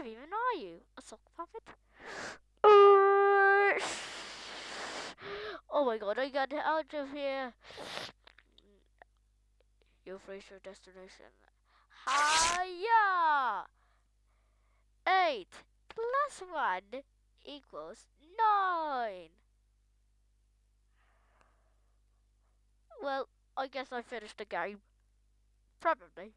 brave even are you? A sock puppet? Oh my god, I got out of here. You've reached your destination. Hiya! Eight plus one equals nine. Well, I guess I finished the game. Probably.